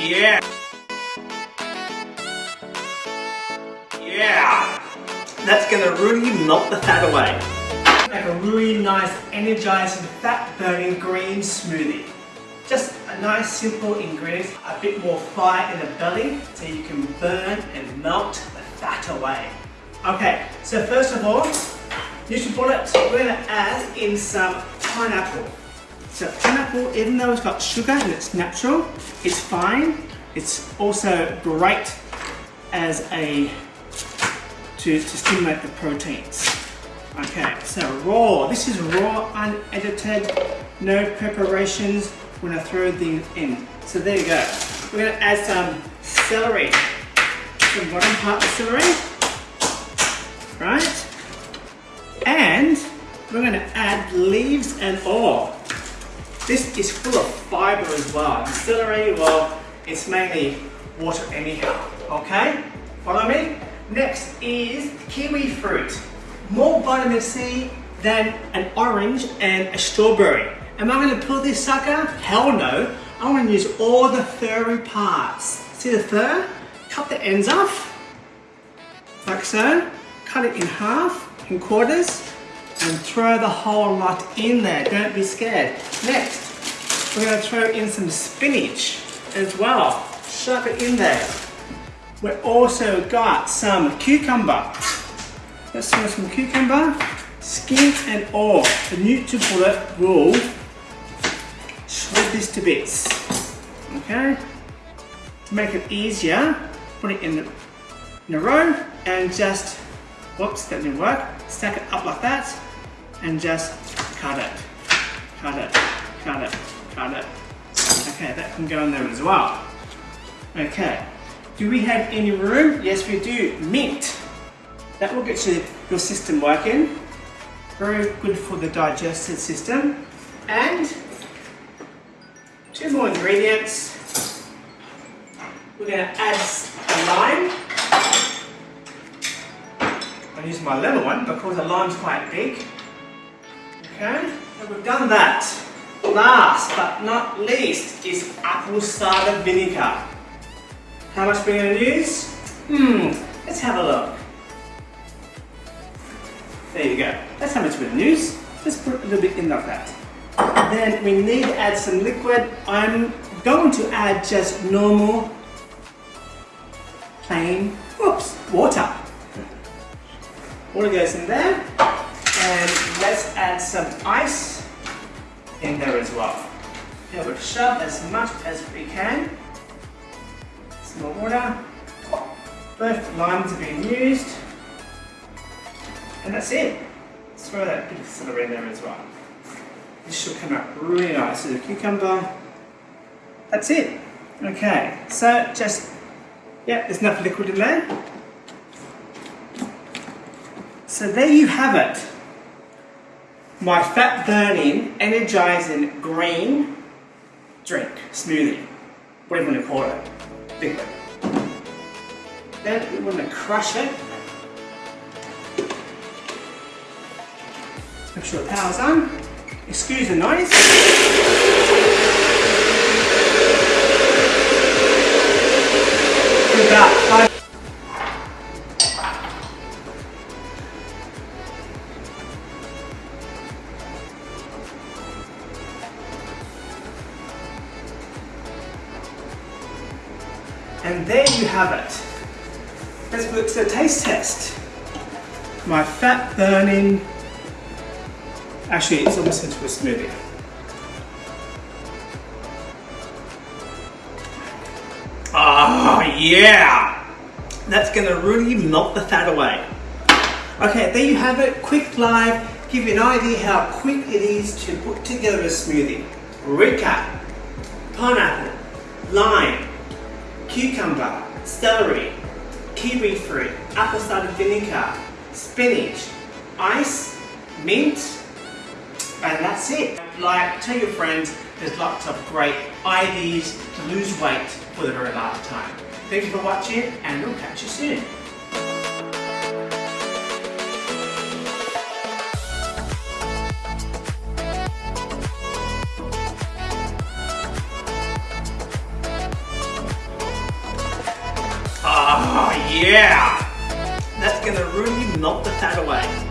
Yeah. Yeah. That's gonna really melt the fat away. Make a really nice, energizing, fat-burning green smoothie. Just a nice, simple ingredient, a bit more fire in the belly, so you can burn and melt the fat away. Okay, so first of all, NutriBullet, we're gonna add in some pineapple. So pineapple, even though it's got sugar and it's natural, it's fine. It's also great as a to, to stimulate the proteins. Okay, so raw. This is raw, unedited, no preparations when I throw things in. So there you go. We're gonna add some celery. The bottom part of celery, right? And we're gonna add leaves and all. This is full of fiber as well. Celery, well, it's mainly water anyhow, okay? Follow me? Next is kiwi fruit. More vitamin C than an orange and a strawberry. Am I going to pull this sucker? Hell no. I'm to use all the furry parts. See the fur? Cut the ends off, like so. Cut it in half, in quarters, and throw the whole lot in there. Don't be scared. Next, we're going to throw in some spinach as well. Shove it in there. We've also got some cucumber. Let's throw some cucumber, skin and all. The NutriBullet will shred this to bits. Okay? To make it easier, put it in, the, in a row and just, whoops, that didn't work. Stack it up like that and just cut it. Cut it, cut it, cut it. Okay, that can go in there as well. Okay, do we have any room? Yes, we do. Mint. That will get your, your system working. Very good for the digestive system. And two more ingredients. We're going to add a lime. I'll use my little one because the lime's quite big. Okay, we've done that. Last but not least is apple cider vinegar. How much we're going to use? Hmm, let's have a look. There you go. That's how much we're going to use. Let's put a little bit in like that. Then we need to add some liquid. I'm going to add just normal, plain, whoops, water. Water goes in there. And let's add some ice in there as well. We'll shove as much as we can Some more water. Both limes are being used. And that's it. Let's throw that bit of celery in there as well. This should come out really nice. So the cucumber. That's it. Okay, so just, yeah, there's enough liquid in there. So there you have it. My fat burning, energizing green drink, smoothie, whatever you want to call it liquid. Then we want to crush it. Make sure the power's on. Excuse the noise. About five And there you have it. Let's look at the taste test. My fat burning, actually it's almost into a smoothie. Ah, oh, yeah! That's gonna really melt the fat away. Okay, there you have it, quick live, give you an idea how quick it is to put together a smoothie. Recap, pineapple, lime, cucumber, celery, kiwi fruit, apple cider vinegar, spinach, ice, mint, and that's it. Like, tell your friends there's lots of great ideas to lose weight for the very last time. Thank you for watching and we'll catch you soon. Oh, yeah! That's gonna really melt the fat away.